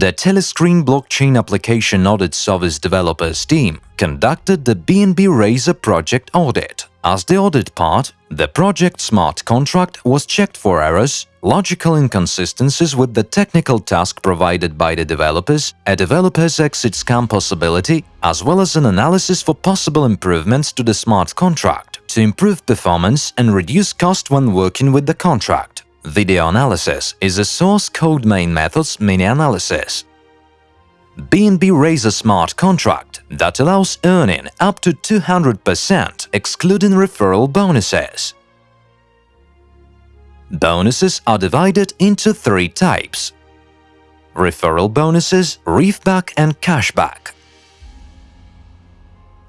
The Telescreen blockchain application audit service developers team conducted the BNB Razor project audit. As the audit part, the project smart contract was checked for errors, logical inconsistencies with the technical task provided by the developers, a developer's exit scam possibility, as well as an analysis for possible improvements to the smart contract to improve performance and reduce cost when working with the contract. Video analysis is a source code main method's mini-analysis. BNB Razor smart contract that allows earning up to 200% excluding referral bonuses. Bonuses are divided into three types. Referral bonuses, refback and cashback.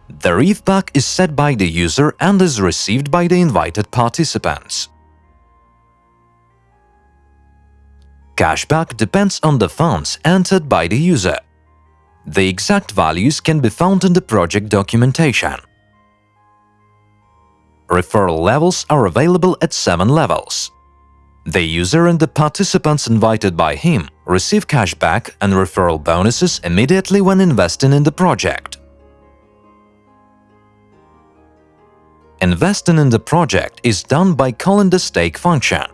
The refback is set by the user and is received by the invited participants. Cashback depends on the funds entered by the user. The exact values can be found in the project documentation. Referral levels are available at 7 levels. The user and the participants invited by him receive cashback and referral bonuses immediately when investing in the project. Investing in the project is done by calling the stake function,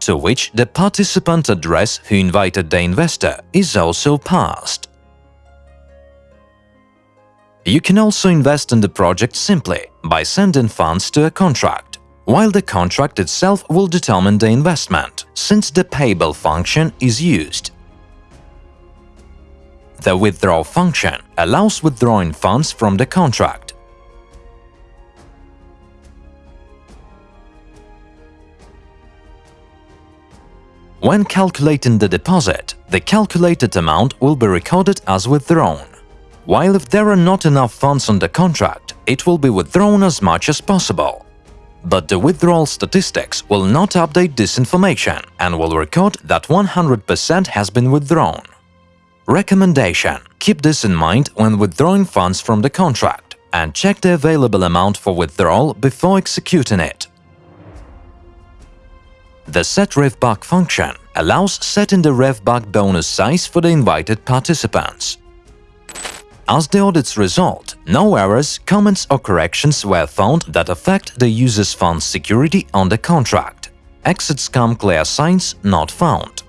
to which the participant address who invited the investor is also passed. You can also invest in the project simply by sending funds to a contract, while the contract itself will determine the investment, since the payable function is used. The withdraw function allows withdrawing funds from the contract. When calculating the deposit, the calculated amount will be recorded as withdrawn while if there are not enough funds on the contract, it will be withdrawn as much as possible. But the withdrawal statistics will not update this information and will record that 100% has been withdrawn. Recommendation Keep this in mind when withdrawing funds from the contract and check the available amount for withdrawal before executing it. The set RefBack function allows setting the RefBack bonus size for the invited participants. As the audit's result, no errors, comments or corrections were found that affect the user's fund's security on the contract. Exit scam clear signs not found.